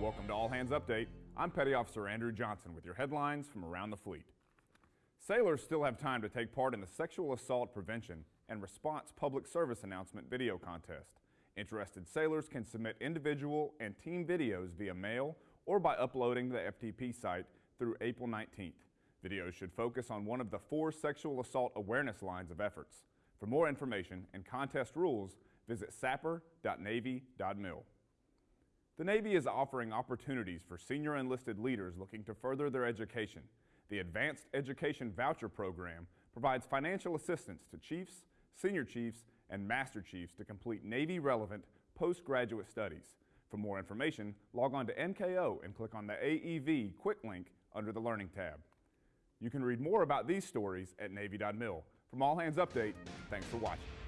Welcome to All Hands Update. I'm Petty Officer Andrew Johnson with your headlines from around the fleet. Sailors still have time to take part in the Sexual Assault Prevention and Response Public Service Announcement video contest. Interested sailors can submit individual and team videos via mail or by uploading to the FTP site through April 19th. Videos should focus on one of the four sexual assault awareness lines of efforts. For more information and contest rules, visit sapr.navy.mil. The Navy is offering opportunities for senior enlisted leaders looking to further their education. The Advanced Education Voucher Program provides financial assistance to chiefs, senior chiefs, and master chiefs to complete Navy-relevant postgraduate studies. For more information, log on to NKO and click on the AEV quick link under the Learning tab. You can read more about these stories at Navy.mil. From All Hands Update, thanks for watching.